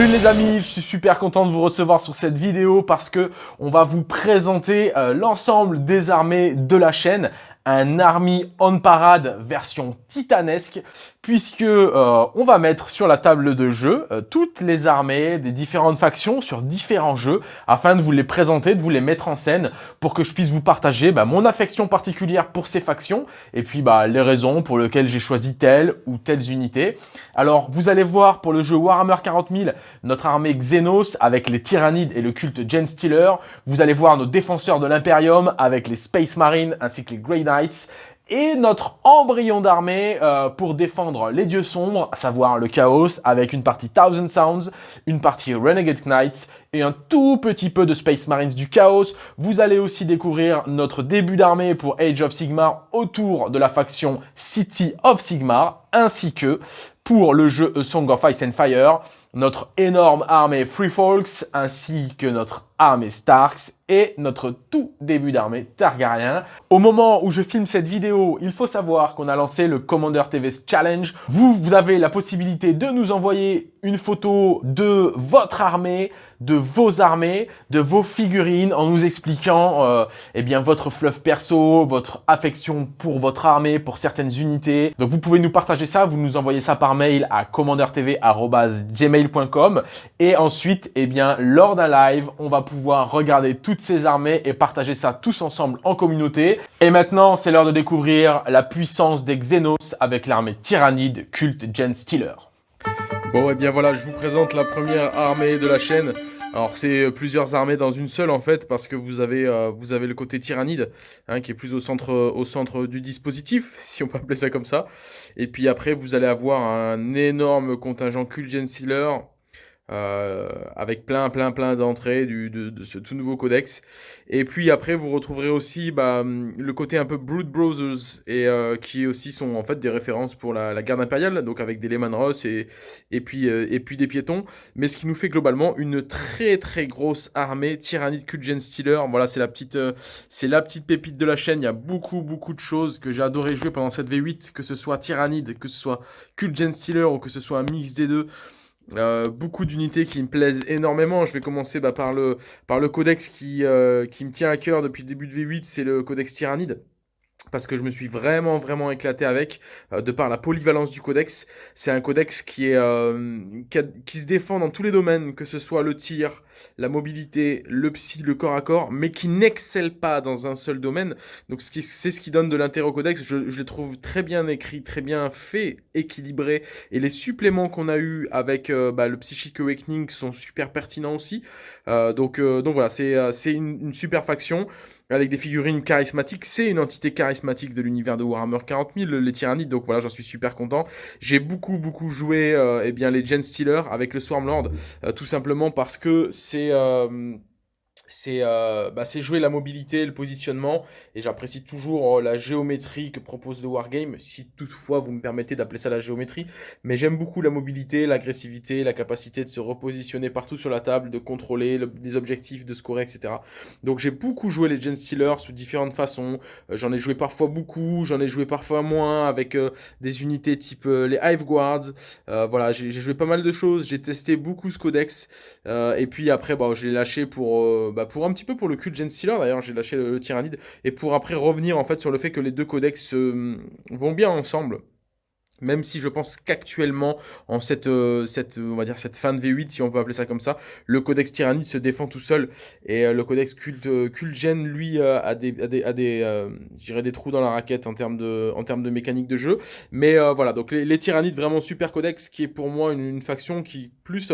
Salut les amis, je suis super content de vous recevoir sur cette vidéo parce que on va vous présenter euh, l'ensemble des armées de la chaîne un Army on Parade version titanesque puisque euh, on va mettre sur la table de jeu euh, toutes les armées des différentes factions sur différents jeux afin de vous les présenter, de vous les mettre en scène pour que je puisse vous partager bah, mon affection particulière pour ces factions et puis bah, les raisons pour lesquelles j'ai choisi telle ou telles unités. Alors vous allez voir pour le jeu Warhammer 40 000 notre armée Xenos avec les Tyrannides et le culte Gen Stealer. Vous allez voir nos défenseurs de l'Imperium avec les Space Marines ainsi que les Grey Et notre embryon d'armée euh, pour défendre les dieux sombres, à savoir le chaos, avec une partie Thousand Sounds, une partie Renegade Knights et un tout petit peu de Space Marines du chaos. Vous allez aussi découvrir notre début d'armée pour Age of Sigmar autour de la faction City of Sigmar, ainsi que pour le jeu Song of Ice and Fire, notre énorme armée Free Folks, ainsi que notre armée Starks et notre tout début d'armée Targaryen. Au moment où je filme cette vidéo, il faut savoir qu'on a lancé le Commander TV Challenge. Vous, vous avez la possibilité de nous envoyer une photo de votre armée, de vos armées, de vos figurines en nous expliquant euh, eh bien votre fluff perso, votre affection pour votre armée, pour certaines unités. Donc vous pouvez nous partager ça, vous nous envoyez ça par mail à et ensuite eh bien lors d'un live, on va pouvoir regarder toutes ces armées et partager ça tous ensemble en communauté. Et maintenant, c'est l'heure de découvrir la puissance des Xenos avec l'armée Tyrannide culte Gen Stealer. Bon, et eh bien voilà, je vous présente la première armée de la chaîne. Alors c'est euh, plusieurs armées dans une seule en fait parce que vous avez euh, vous avez le côté tyrannide hein, qui est plus au centre au centre du dispositif si on peut appeler ça comme ça. Et puis après vous allez avoir un énorme contingent Kulgen Sealer avec plein, plein, plein d'entrées de, de, ce tout nouveau codex. Et puis après, vous retrouverez aussi bah, le côté un peu Brood Brothers, et euh, qui aussi sont en fait des références pour la, garde impériale, donc avec des Lehman Ross et, et, puis, euh, et puis des piétons. Mais ce qui nous fait globalement une très, très grosse armée Tyrannide Kulgen Stealer. Voilà, c'est la, petite, c'est la petite pépite de la chaîne. Il y a beaucoup, beaucoup de choses que j'ai adoré jouer pendant cette V8, que ce soit Tyrannide, que ce soit Kulgen Stealer ou que ce soit un mix des deux. Euh, beaucoup d'unités qui me plaisent énormément. Je vais commencer bah, par, le, par le codex qui, euh, qui me tient à cœur depuis le début de V8, c'est le codex Tyrannide parce que je me suis vraiment vraiment éclaté avec euh, de par la polyvalence du codex. C'est un codex qui est euh, qui, se défend dans tous les domaines que ce soit le tir la mobilité le psy le corps à corps mais qui n'excelle pas dans un seul domaine. Donc c'est ce qui donne de l'intérêt au codex. Je, je les trouve très bien écrit très bien fait équilibré et les suppléments qu'on a eu avec euh, bah, le psychic awakening sont super pertinents aussi. Donc donc voilà c'est c'est une, une super faction avec des figurines charismatiques. C'est une entité charismatique de l'univers de Warhammer 40 000, les Tyrannides, donc voilà, j'en suis super content. J'ai beaucoup, beaucoup joué euh, eh bien, les Gen Stealer avec le Swarmlord, euh, tout simplement parce que c'est... Euh, euh, bah, c'est jouer la mobilité, le positionnement, et j'apprécie toujours euh, la géométrie que propose le Wargame, si toutefois vous me permettez d'appeler ça la géométrie, mais j'aime beaucoup la mobilité, l'agressivité, la capacité de se repositionner partout sur la table, de contrôler des objectifs, de scorer, etc. Donc j'ai beaucoup joué les Gen Stealers sous différentes façons, euh, j'en ai joué parfois beaucoup, j'en ai joué parfois moins, avec des unités type les Hive Guards, voilà, j'ai joué pas mal de choses, j'ai testé beaucoup ce codex, et puis après, bah, j'ai lâché pour... Bah, bah, pour un petit peu pour le cul de Gen Stealer, d'ailleurs j'ai lâché le, Tyrannide, et pour après revenir en fait sur le fait que les deux codex euh, vont bien ensemble. Même si je pense qu'actuellement, en cette, euh, cette, on va dire cette fin de V8, si on peut appeler ça comme ça, le codex Tyrannide se défend tout seul. Et euh, le codex culte, Cultgen, lui, a des, a des, a des, des trous dans la raquette en termes de, en termes de mécanique de jeu. Mais voilà, donc les, les, Tyrannides, vraiment super codex, qui est pour moi une, une faction qui plus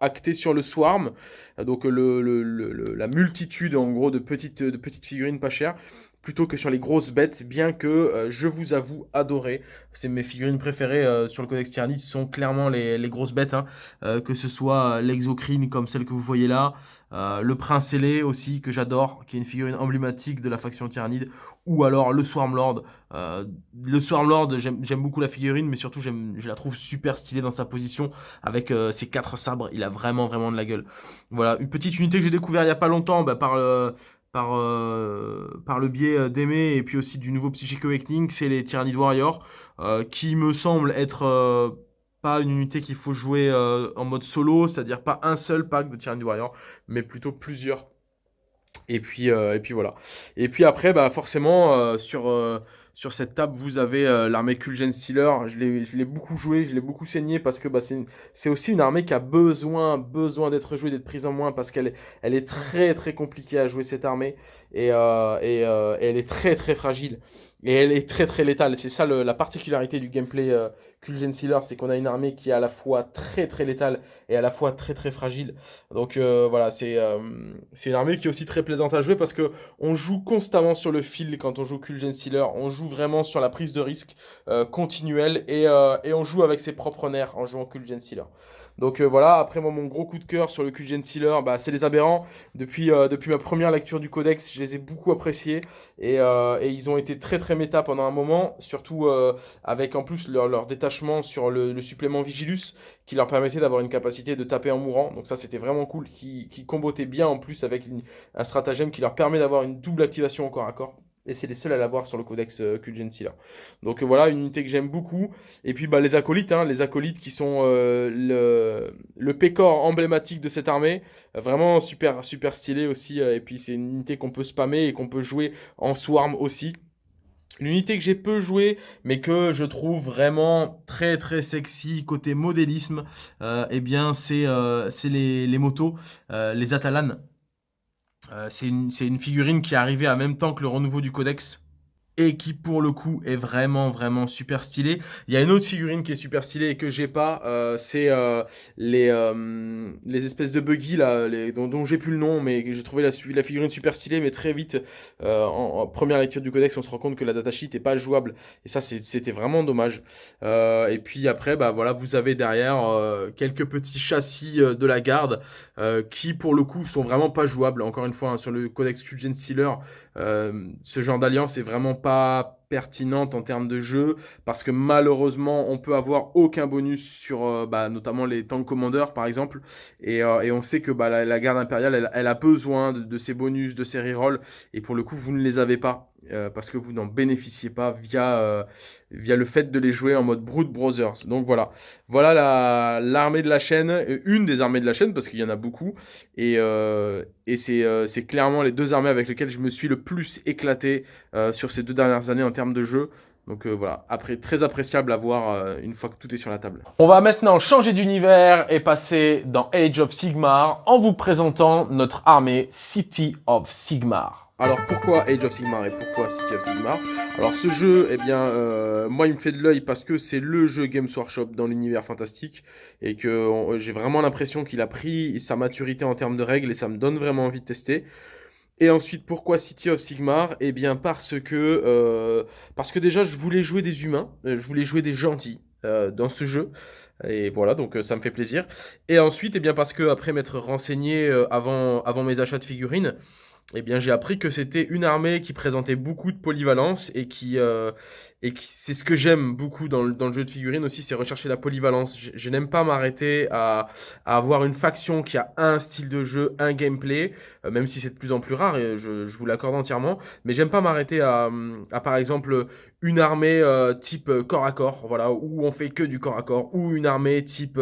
actée sur le Swarm. Donc le, le, le, la multitude, en gros, de petites, de petites figurines pas chères plutôt que sur les grosses bêtes, bien que euh, je vous avoue adorer. C'est mes figurines préférées euh, sur le Codex Tyrannide, sont clairement les, les grosses bêtes, hein. euh, que ce soit l'exocrine comme celle que vous voyez là, le prince ailé aussi que j'adore, qui est une figurine emblématique de la faction Tyrannide, ou alors le Swarmlord. le Swarmlord, j'aime beaucoup la figurine, mais surtout je la trouve super stylée dans sa position, avec ses quatre sabres, il a vraiment vraiment de la gueule. Voilà, une petite unité que j'ai découvert il n'y a pas longtemps, bah, par le par, euh, par le biais euh, d'aimer et puis aussi du nouveau Psychic Awakening, c'est les Tyrannid Warriors, euh, qui me semblent être pas une unité qu'il faut jouer en mode solo, c'est-à-dire pas un seul pack de Tyranny Warrior, mais plutôt plusieurs. Et puis, et puis voilà. Et puis après, bah forcément, sur sur cette table, vous avez euh, l'armée Kulgen Stealer. Je l'ai beaucoup joué, je l'ai beaucoup saigné parce que bah, c'est aussi une armée qui a besoin, besoin d'être jouée, d'être prise en moins parce qu'elle est, elle est très très compliquée à jouer cette armée et, euh, euh, et elle est très très fragile. Et elle est très très létale. C'est ça la particularité du gameplay euh, Sealer, c'est qu'on a une armée qui est à la fois très très létale et à la fois très très fragile. Donc euh, voilà, euh, c'est une armée qui est aussi très plaisante à jouer parce que on joue constamment sur le fil quand on joue Kulgen Sealer. On joue vraiment sur la prise de risque euh, continuelle et, et, on joue avec ses propres nerfs en jouant Kulgen Sealer. Donc euh, voilà, après moi, mon gros coup de cœur sur le QGN Sealer, bah, c'est les aberrants. Depuis, euh, depuis ma première lecture du codex, je les ai beaucoup appréciés. Et, euh, ils ont été très très méta pendant un moment, surtout avec en plus leur, détachement sur le, supplément Vigilus, qui leur permettait d'avoir une capacité de taper en mourant. Donc ça, c'était vraiment cool, qui, qui bien en plus avec un stratagème qui leur permet d'avoir une double activation au corps à corps et c'est les seuls à l'avoir sur le codex euh, Sealer. Donc euh, voilà, une unité que j'aime beaucoup. Et puis bah, les acolytes, hein, les acolytes qui sont euh, le, pécor emblématique de cette armée. Vraiment super, super stylé aussi. et puis c'est une unité qu'on peut spammer et qu'on peut jouer en swarm aussi. L'unité que j'ai peu joué, mais que je trouve vraiment très très sexy côté modélisme, eh bien c'est les, les, motos, les Atalanes. Euh, c'est une, figurine qui est arrivée en même temps que le renouveau du codex et qui pour le coup est vraiment vraiment super stylé. Il y a une autre figurine qui est super stylée et que j'ai pas, euh, c'est euh, les, euh, les espèces de buggy là, dont, dont j'ai plus le nom, mais j'ai trouvé la, figurine super stylée, mais très vite, en, première lecture du codex, on se rend compte que la datasheet est pas jouable, et ça c'était vraiment dommage. et puis après, bah voilà, vous avez derrière quelques petits châssis de la garde qui pour le coup sont vraiment pas jouables. Encore une fois, hein, sur le codex Kulgen Stealer, ce genre d'alliance est vraiment pas pertinente en termes de jeu parce que malheureusement on peut avoir aucun bonus sur euh, bah, notamment les tank commanders par exemple. Et, euh, on sait que bah, la, garde impériale elle, a besoin de, de, ces bonus de ces rerolls. Et pour le coup vous ne les avez pas euh, parce que vous n'en bénéficiez pas via, euh, via le fait de les jouer en mode Brood Brothers. Donc voilà, voilà l'armée de la chaîne, une des armées de la chaîne, parce qu'il y en a beaucoup, et, euh, et c'est clairement les deux armées avec lesquelles je me suis le plus éclaté sur ces deux dernières années en termes de jeu. Donc voilà, après très appréciable à voir une fois que tout est sur la table. On va maintenant changer d'univers et passer dans Age of Sigmar en vous présentant notre armée City of Sigmar. Alors pourquoi Age of Sigmar et pourquoi City of Sigmar? Alors ce jeu, eh bien, euh, moi il me fait de l'œil parce que c'est le jeu Games Workshop dans l'univers fantastique et que j'ai vraiment l'impression qu'il a pris sa maturité en termes de règles et ça me donne vraiment envie de tester. Et ensuite, pourquoi City of Sigmar? Eh bien parce que, euh, parce que déjà je voulais jouer des humains, euh, je voulais jouer des gentils dans ce jeu. Et voilà, donc ça me fait plaisir. Et ensuite, eh bien parce que après m'être renseigné avant, avant mes achats de figurines, eh bien, j'ai appris que c'était une armée qui présentait beaucoup de polyvalence et qui, euh, et c'est ce que j'aime beaucoup dans le, dans le, jeu de figurines aussi, c'est rechercher la polyvalence. Je, n'aime pas m'arrêter à, à, avoir une faction qui a un style de jeu, un gameplay, euh, même si c'est de plus en plus rare, et je, je vous l'accorde entièrement, mais j'aime pas m'arrêter à, à, par exemple, une armée euh, type corps à corps, voilà, où on fait que du corps à corps, ou une armée type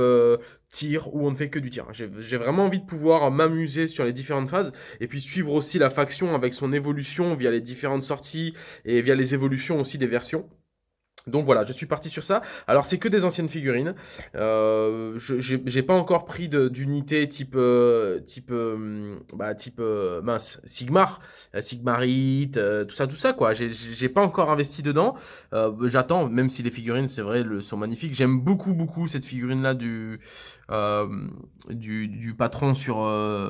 tir où on ne fait que du tir. J'ai vraiment envie de pouvoir m'amuser sur les différentes phases et puis suivre aussi la faction avec son évolution via les différentes sorties et via les évolutions aussi des versions. Donc voilà, je suis parti sur ça. Alors c'est que des anciennes figurines. Euh, j'ai pas encore pris d'unité type euh, type euh, bah, type euh, mince Sigmar, Sigmarite, tout ça tout ça quoi. J'ai pas encore investi dedans. J'attends, même si les figurines c'est vrai le, sont magnifiques. J'aime beaucoup beaucoup cette figurine là du du, du, patron sur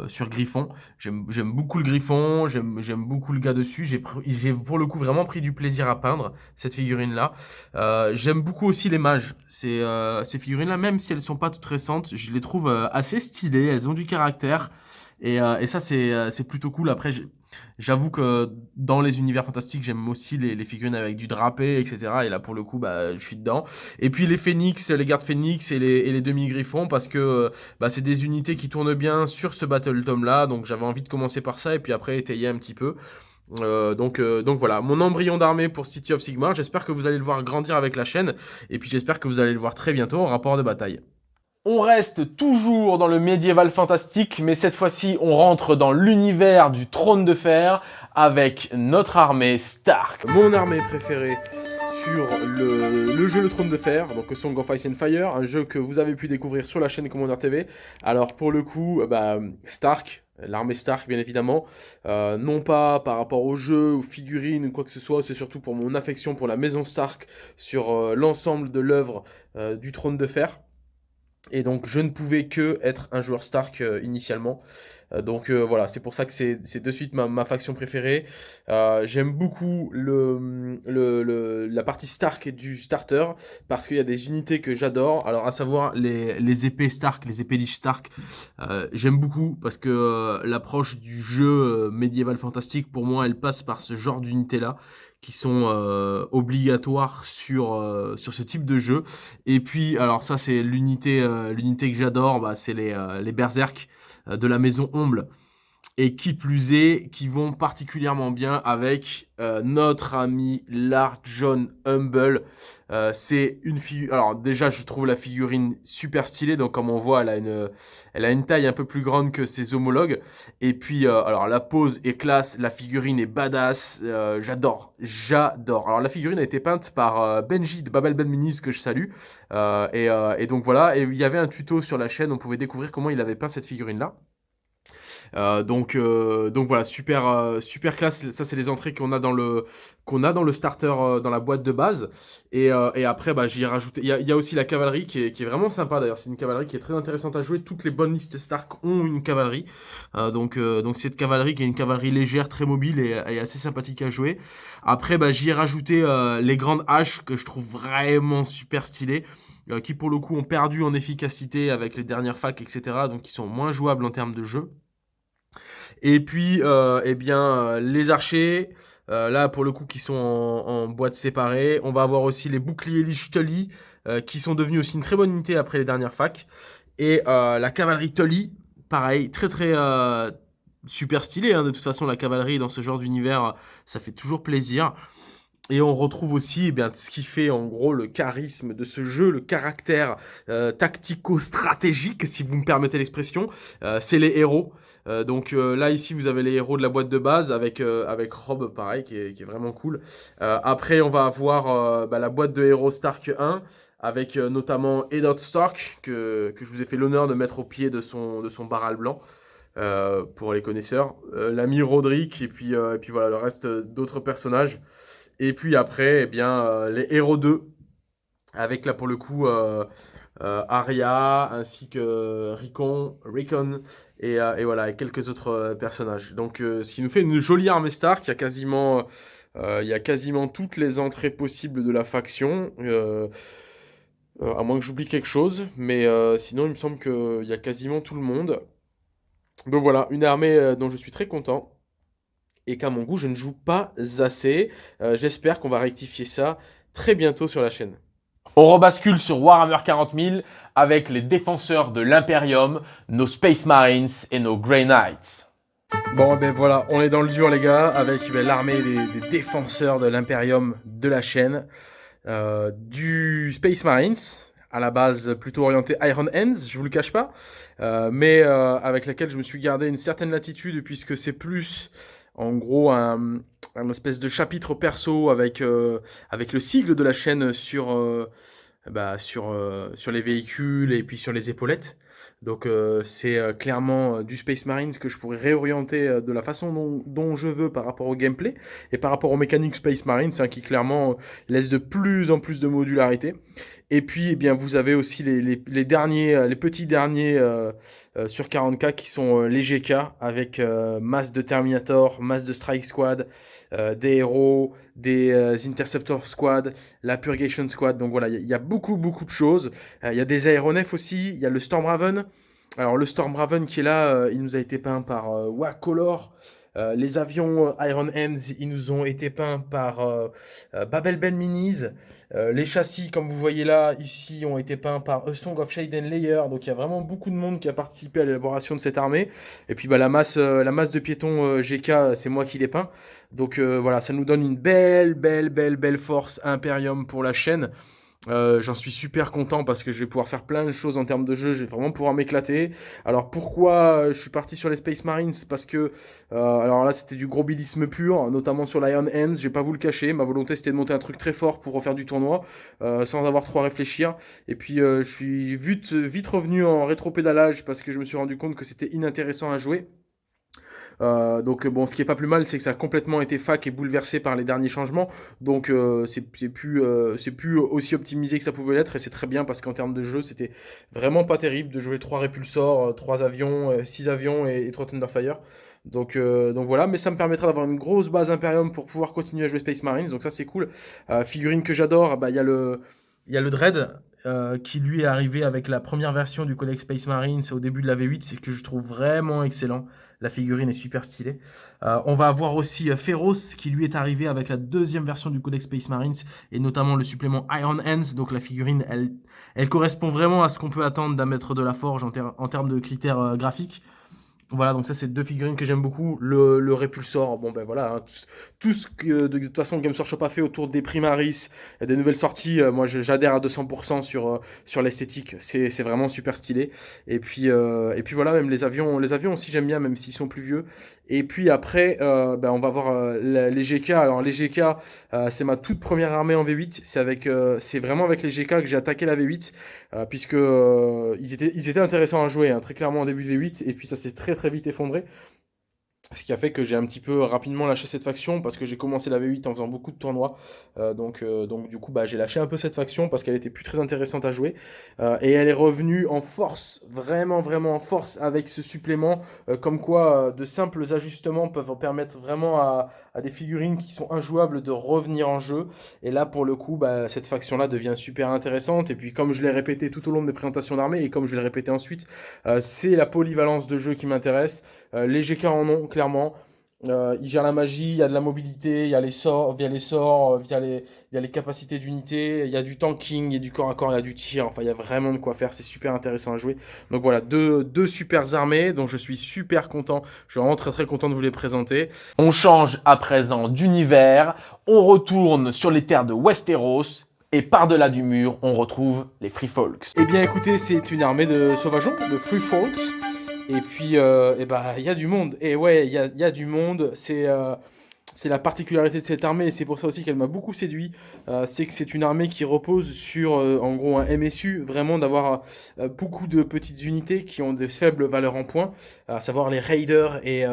sur Griffon. J'aime beaucoup le Griffon. J'aime beaucoup le gars dessus. J'ai pour le coup vraiment pris du plaisir à peindre cette figurine là. Euh, j'aime beaucoup aussi les mages. Ces, euh, ces figurines-là, même si elles sont pas toutes récentes, je les trouve euh, assez stylées, elles ont du caractère. Et, et ça, c'est plutôt cool. Après, j'avoue que dans les univers fantastiques, j'aime aussi les, figurines avec du drapé, etc. Et là, pour le coup, bah, je suis dedans. Et puis les phénix, les gardes phénix et les, les demi-griffons, parce que bah, c'est des unités qui tournent bien sur ce Battle Tome-là. Donc j'avais envie de commencer par ça et puis après étayer un petit peu. Donc, donc voilà, mon embryon d'armée pour City of Sigmar. J'espère que vous allez le voir grandir avec la chaîne. Et puis j'espère que vous allez le voir très bientôt en rapport de bataille. On reste toujours dans le médiéval fantastique, mais cette fois-ci, on rentre dans l'univers du trône de fer avec notre armée Stark. Mon armée préférée sur le, jeu Le Trône de Fer, donc Song of Ice and Fire, un jeu que vous avez pu découvrir sur la chaîne Commander TV. Alors pour le coup, bah, Stark, l'armée Stark bien évidemment, euh, non pas par rapport au jeu, aux figurines ou quoi que ce soit, c'est surtout pour mon affection pour la maison Stark sur euh, l'ensemble de l'œuvre euh, du Trône de Fer. Et donc je ne pouvais que être un joueur Stark initialement. Euh, donc euh, voilà, c'est pour ça que c'est de suite ma, faction préférée. J'aime beaucoup le, le, la partie Stark du starter parce qu'il y a des unités que j'adore. Alors à savoir les, les, épées Stark, les épées Lich Stark. J'aime beaucoup parce que l'approche du jeu médiéval fantastique pour moi elle passe par ce genre d'unité là qui sont euh, obligatoires sur, euh, sur ce type de jeu. Et puis, alors ça c'est l'unité euh, l'unité que j'adore, bah, c'est les, les Berserk de la maison Omble et qui plus est, qui vont particulièrement bien avec euh, notre ami Lard John Humble. Euh, c'est une figure... Alors déjà, je trouve la figurine super stylée. Donc comme on voit, elle a une, elle a une taille un peu plus grande que ses homologues. Et puis, euh, alors la pose est classe, la figurine est badass. j'adore, j'adore. Alors la figurine a été peinte par Benji de Babel Ben Minis, que je salue. Et, et donc voilà, et il y avait un tuto sur la chaîne, on pouvait découvrir comment il avait peint cette figurine-là. Euh, donc, euh, donc voilà, super, euh, super classe. Ça, c'est les entrées qu'on a dans le qu'on a dans le starter, dans la boîte de base. Et, après, bah, j'y ai rajouté. Il y a, aussi la cavalerie qui est, qui est vraiment sympa d'ailleurs. C'est une cavalerie qui est très intéressante à jouer. Toutes les bonnes listes Stark ont une cavalerie. donc, donc cette cavalerie qui est une cavalerie légère, très mobile et, assez sympathique à jouer. Après, bah, j'y ai rajouté les grandes haches que je trouve vraiment super stylées. qui pour le coup ont perdu en efficacité avec les dernières facs, etc. Donc qui sont moins jouables en termes de jeu. Et puis, euh, eh bien, euh, les archers, euh, là, pour le coup, qui sont en, boîte séparée. On va avoir aussi les boucliers Lich Tully, qui sont devenus aussi une très bonne unité après les dernières facs. Et la cavalerie Tully, pareil, très très super stylé. Hein. De toute façon, la cavalerie dans ce genre d'univers, ça fait toujours plaisir. Et on retrouve aussi eh bien, ce qui fait en gros le charisme de ce jeu, le caractère euh, tactico-stratégique, si vous me permettez l'expression, euh, c'est les héros. Euh, donc là, ici, vous avez les héros de la boîte de base avec, avec Rob, pareil, qui est, vraiment cool. après, on va avoir bah, la boîte de héros Stark 1, avec notamment Eddard Stark, que, que, je vous ai fait l'honneur de mettre au pied de son, de son baral blanc. pour les connaisseurs, l'ami Roderick et puis, et puis voilà le reste d'autres personnages. Et puis après, eh bien, euh, les héros 2, avec là pour le coup euh, euh, Arya, ainsi que Ricon, Ricon et, voilà, et quelques autres personnages. Donc ce qui nous fait une jolie armée Stark, il y a quasiment, il y a quasiment toutes les entrées possibles de la faction. à moins que j'oublie quelque chose, mais sinon il me semble qu'il y a quasiment tout le monde. Donc voilà, une armée dont je suis très content et qu'à mon goût, je ne joue pas assez. Euh, j'espère qu'on va rectifier ça très bientôt sur la chaîne. On rebascule sur Warhammer 40 000 avec les défenseurs de l'Imperium, nos Space Marines et nos Grey Knights. Bon ben voilà, on est dans le dur les gars, avec ben, l'armée des, défenseurs de l'Imperium de la chaîne. Euh, du Space Marines, à la base plutôt orienté Iron Hands, je vous le cache pas, euh, mais avec laquelle je me suis gardé une certaine latitude puisque c'est plus en gros un, espèce de chapitre perso avec, euh, avec le sigle de la chaîne sur, euh, bah, sur, euh, sur les véhicules et puis sur les épaulettes. Donc c'est clairement du Space Marines que je pourrais réorienter de la façon dont, je veux par rapport au gameplay et par rapport aux mécaniques Space Marines hein, qui clairement laisse de plus en plus de modularité. Et puis, eh bien, vous avez aussi les, derniers, euh, les petits derniers euh, euh, sur 40K qui sont les GK avec masse de Terminator, masse de Strike Squad, des héros, des Interceptor Squad, la Purgation Squad. Donc voilà, il y, a beaucoup, beaucoup de choses. Il y a des aéronefs aussi, il y a le Storm Raven. Alors le Storm Raven qui est là, il nous a été peint par Wacolor. Euh, les avions euh, Iron Hands, ils nous ont été peints par euh, Babel Ben Minis. les châssis, comme vous voyez là, ici, ont été peints par A Song of Shade Layer. Donc il y a vraiment beaucoup de monde qui a participé à l'élaboration de cette armée. Et puis bah, la, masse, la masse de piétons GK, c'est moi qui les peins. Donc voilà, ça nous donne une belle, belle, belle, belle force Imperium pour la chaîne. Euh, j'en suis super content parce que je vais pouvoir faire plein de choses en termes de jeu, je vais vraiment pouvoir m'éclater. Alors pourquoi je suis parti sur les Space Marines? Parce que, euh, alors là c'était du gros bilisme pur, notamment sur l'Iron Hands, je vais pas vous le cacher, ma volonté c'était de monter un truc très fort pour refaire du tournoi, euh, sans avoir trop à réfléchir. Et puis je suis vite, vite revenu en rétro-pédalage parce que je me suis rendu compte que c'était inintéressant à jouer. Euh, donc bon, ce qui est pas plus mal, c'est que ça a complètement été fac et bouleversé par les derniers changements. Donc euh, c'est plus, euh, plus aussi optimisé que ça pouvait l'être et c'est très bien parce qu'en termes de jeu, c'était vraiment pas terrible de jouer 3 répulsors, 3 avions, 6 avions et, 3 Thunderfire. Donc, donc voilà, mais ça me permettra d'avoir une grosse base Imperium pour pouvoir continuer à jouer Space Marines, donc ça c'est cool. figurine que j'adore, bah, il y, a le, y a le Dread, qui lui est arrivé avec la première version du Codex Space Marines au début de la V8, c'est que je trouve vraiment excellent. La figurine est super stylée. Euh, on va avoir aussi euh, Feroz qui lui est arrivé avec la deuxième version du Codex Space Marines et notamment le supplément Iron Hands. Donc la figurine, elle, elle correspond vraiment à ce qu'on peut attendre d'un maître de la forge en, en termes de critères euh, graphiques. Voilà, donc ça c'est deux figurines que j'aime beaucoup. Le, le Répulsor, bon ben voilà, hein, tout, ce que de, toute façon Games Workshop a fait autour des Primaris, des nouvelles sorties, euh, moi j'adhère à 200% sur, euh, sur l'esthétique, c'est vraiment super stylé. Et puis, euh, et puis voilà, même les avions, les avions aussi j'aime bien, même s'ils sont plus vieux. Et puis après, ben, on va voir les GK. Alors les GK, c'est ma toute première armée en V8, c'est avec, vraiment avec les GK que j'ai attaqué la V8, puisque ils, étaient, ils étaient intéressants à jouer, hein, très clairement en début de V8, et puis ça c'est très très vite effondré. Ce qui a fait que j'ai un petit peu rapidement lâché cette faction parce que j'ai commencé la V8 en faisant beaucoup de tournois. Euh, donc, euh, donc du coup, bah, j'ai lâché un peu cette faction parce qu'elle était plus très intéressante à jouer. Euh, et elle est revenue en force, vraiment, vraiment en force avec ce supplément. comme quoi, de simples ajustements peuvent permettre vraiment à, à, des figurines qui sont injouables de revenir en jeu. Et là, pour le coup, bah, cette faction-là devient super intéressante. Et puis, comme je l'ai répété tout au long de mes présentations d'armée et comme je vais le répéter ensuite, c'est la polyvalence de jeu qui m'intéresse. les GK en ont clairement. Euh, il gère la magie, il y a de la mobilité, il y a les sorts, via les sorts, euh, via les, via les capacités d'unité, il y a du tanking, il y a du corps à corps, il y a du tir, enfin il y a vraiment de quoi faire, c'est super intéressant à jouer. Donc voilà, deux, deux super armées dont je suis super content, je suis vraiment très très content de vous les présenter. On change à présent d'univers, on retourne sur les terres de Westeros, et par-delà du mur, on retrouve les Free Folks. Eh bien écoutez, c'est une armée de sauvageons, de Free Folks. Et puis, euh, et bah, il y a du monde. Et ouais, il y a, y a, du monde. C'est euh, c'est la particularité de cette armée, et c'est pour ça aussi qu'elle m'a beaucoup séduit. Euh, c'est que c'est une armée qui repose sur, en gros, un MSU, vraiment d'avoir beaucoup de petites unités qui ont de faibles valeurs en points, à savoir les raiders et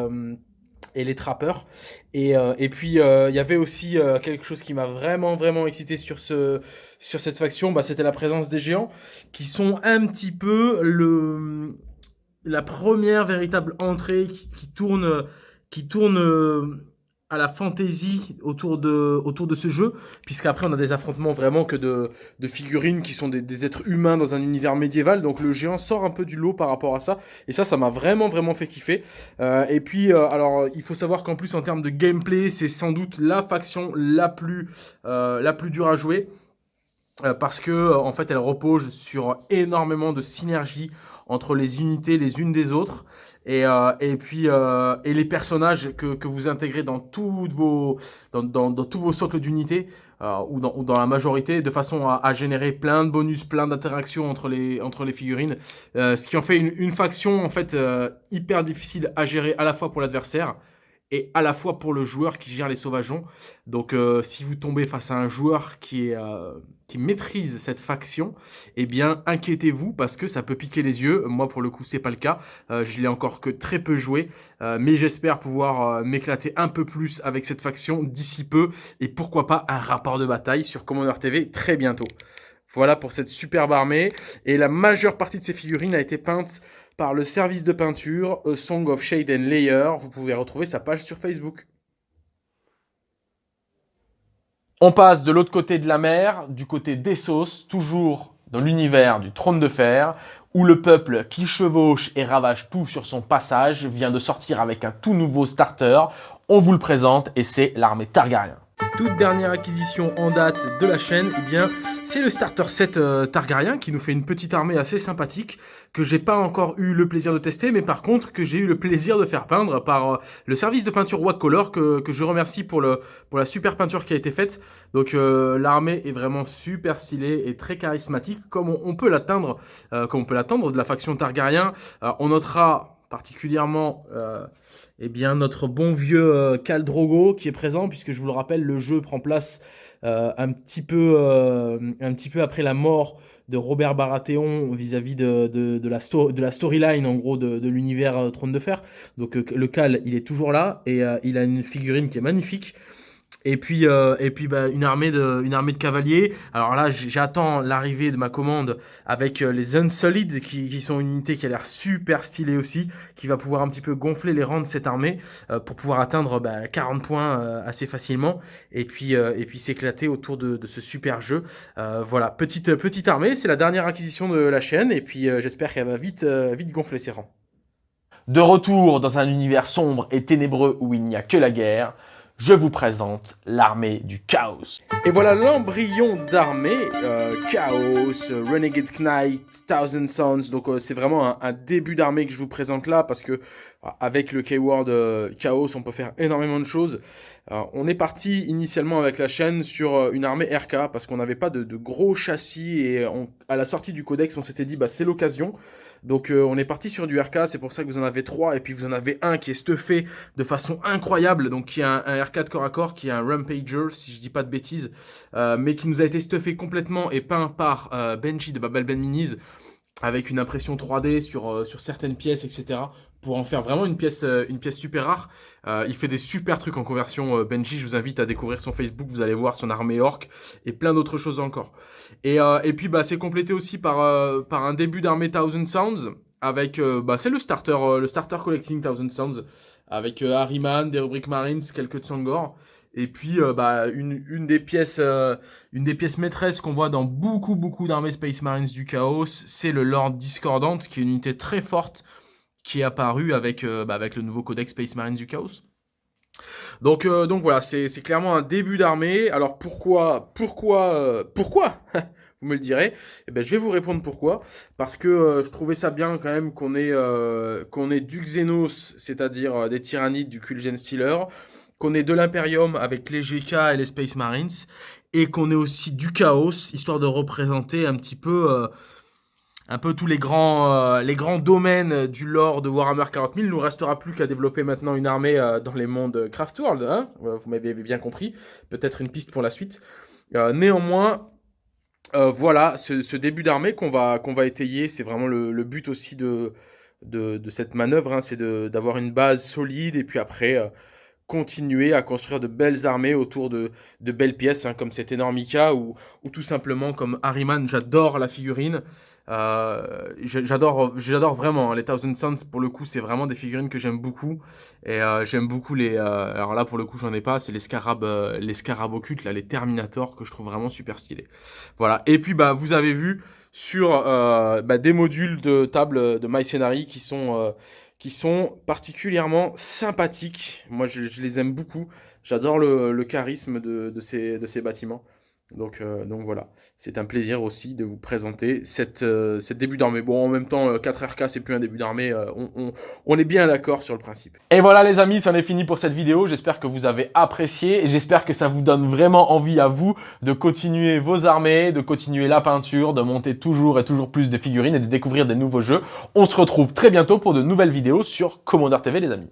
et les trappeurs. Et, et puis, il y avait aussi quelque chose qui m'a vraiment, vraiment excité sur, ce, sur cette faction, bah, c'était la présence des géants, qui sont un petit peu le la première véritable entrée qui, tourne, qui tourne euh, à la fantaisie autour de, autour de ce jeu, puisqu'après on a des affrontements vraiment que de, figurines qui sont des, êtres humains dans un univers médiéval, donc le géant sort un peu du lot par rapport à ça, et ça, ça m'a vraiment vraiment fait kiffer. Euh, et puis, euh, alors, il faut savoir qu'en plus en termes de gameplay, c'est sans doute la faction la plus, la plus dure à jouer, parce que en fait elle repose sur énormément de synergie entre les unités les unes des autres et, euh, et puis euh, et les personnages que, que, vous intégrez dans, toutes vos, dans, dans, dans tous vos socles d'unités euh, ou, dans, ou dans la majorité de façon à, à générer plein de bonus, plein d'interactions entre les, entre les figurines. ce qui en fait une, une faction en fait hyper difficile à gérer à la fois pour l'adversaire et à la fois pour le joueur qui gère les sauvageons. Donc si vous tombez face à un joueur qui est qui maîtrise cette faction, eh bien, inquiétez-vous parce que ça peut piquer les yeux. Moi, pour le coup, c'est pas le cas. Euh, je l'ai encore que très peu joué, euh, mais j'espère pouvoir euh, m'éclater un peu plus avec cette faction d'ici peu et pourquoi pas un rapport de bataille sur Commander TV très bientôt. Voilà pour cette superbe armée. Et la majeure partie de ces figurines a été peinte par le service de peinture A Song of Shade and Layer. Vous pouvez retrouver sa page sur Facebook. On passe de l'autre côté de la mer, du côté d'Essos, toujours dans l'univers du trône de fer, où le peuple qui chevauche et ravage tout sur son passage vient de sortir avec un tout nouveau starter. On vous le présente et c'est l'armée Targaryen. Toute dernière acquisition en date de la chaîne, eh bien, c'est le starter set euh, Targaryen qui nous fait une petite armée assez sympathique que j'ai pas encore eu le plaisir de tester, mais par contre que j'ai eu le plaisir de faire peindre par euh, le service de peinture Wacolor que, que je remercie pour, le, pour la super peinture qui a été faite. Donc euh, l'armée est vraiment super stylée et très charismatique comme on, peut l'atteindre, comme on peut l'attendre de la faction Targaryen. on notera particulièrement euh, eh bien, notre bon vieux euh, Khal Drogo qui est présent, puisque je vous le rappelle, le jeu prend place euh, un, petit peu, un petit peu après la mort de Robert Baratheon vis-à-vis de, de, la storyline, en gros, de, de l'univers Trône de Fer. Donc le Khal, il est toujours là, et il a une figurine qui est magnifique. Et puis, euh, et puis bah, une, armée de, une armée de cavaliers. Alors là, j'attends l'arrivée de ma commande avec euh, les Unsullied, qui, qui sont une unité qui a l'air super stylée aussi, qui va pouvoir un petit peu gonfler les rangs de cette armée euh, pour pouvoir atteindre bah, 40 points assez facilement. Et puis, et puis s'éclater autour de, de, ce super jeu. voilà, petite, petite armée, c'est la dernière acquisition de la chaîne. Et puis j'espère qu'elle va vite, vite gonfler ses rangs. De retour dans un univers sombre et ténébreux où il n'y a que la guerre, je vous présente l'armée du chaos. Et voilà l'embryon d'armée, euh, Chaos, Renegade Knight, Thousand Sons, donc euh, c'est vraiment un, début d'armée que je vous présente là, parce que avec le keyword euh, Chaos, on peut faire énormément de choses. On est parti initialement avec la chaîne sur une armée RK, parce qu'on n'avait pas de, gros châssis, et à la sortie du codex, on s'était dit, bah c'est l'occasion. Donc on est parti sur du RK, c'est pour ça que vous en avez trois, et puis vous en avez un qui est stuffé de façon incroyable, donc qui est un, un RK de corps à corps, qui est un Rampager, si je dis pas de bêtises, euh, mais qui nous a été stuffé complètement et peint par euh, Benji de Babel Ben Minis, avec une impression 3D sur, euh, sur certaines pièces, etc. Pour en faire vraiment une pièce, une pièce super rare. il fait des super trucs en conversion. Benji, je vous invite à découvrir son Facebook, vous allez voir son armée orc et plein d'autres choses encore. Et, et puis, bah, c'est complété aussi par, par un début d'armée Thousand Sounds, avec, bah, c'est le starter, le starter collecting Thousand Sounds, avec Harryman, des rubriques Marines, quelques Tsangor. Et puis, euh, bah, une, des pièces, euh, une des pièces maîtresses qu'on voit dans beaucoup, beaucoup d'armées Space Marines du Chaos, c'est le Lord Discordant, qui est une unité très forte, qui est apparue avec, euh, bah, avec le nouveau codex Space Marines du Chaos. Donc, donc voilà, c'est clairement un début d'armée. Alors pourquoi, pourquoi, pourquoi Vous me le direz. Eh ben, je vais vous répondre pourquoi. Parce que je trouvais ça bien quand même qu'on ait du Xenos, c'est-à-dire des tyrannides du Kulgen Stealer, qu'on ait de l'Imperium avec les GK et les Space Marines, et qu'on ait aussi du Chaos, histoire de représenter un petit peu, euh, un peu tous les grands, euh, les grands domaines du lore de Warhammer 40 000. Il nous restera plus qu'à développer maintenant une armée euh, dans les mondes Craftworld, hein vous m'avez bien compris, peut-être une piste pour la suite. néanmoins, voilà, ce, début d'armée qu'on va, qu'on va étayer, c'est vraiment le, but aussi de, de, cette manœuvre, hein, c'est d'avoir une base solide, et puis après continuer à construire de belles armées autour de, de belles pièces, hein, comme cet Enormica, ou, ou tout simplement comme Harryman, j'adore la figurine. Euh, j'adore vraiment hein, les Thousand Suns pour le coup c'est vraiment des figurines que j'aime beaucoup. Et euh, j'aime beaucoup les euh, alors là pour le coup j'en ai pas c'est les scarabs les scarabs occultes là les Terminators que je trouve vraiment super stylés. Voilà. Et puis bah vous avez vu sur bah, des modules de table de My qui sont qui sont particulièrement sympathiques. Moi, je, les aime beaucoup. J'adore le, charisme de, ces, bâtiments. Donc, euh, donc voilà, c'est un plaisir aussi de vous présenter cette, euh, début d'armée. Bon, en même temps, 4RK, euh, c'est plus un début d'armée, on, on, est bien d'accord sur le principe. Et voilà les amis, c'en est fini pour cette vidéo. J'espère que vous avez apprécié et j'espère que ça vous donne vraiment envie à vous de continuer vos armées, de continuer la peinture, de monter toujours et toujours plus de figurines et de découvrir des nouveaux jeux. On se retrouve très bientôt pour de nouvelles vidéos sur Commander TV les amis.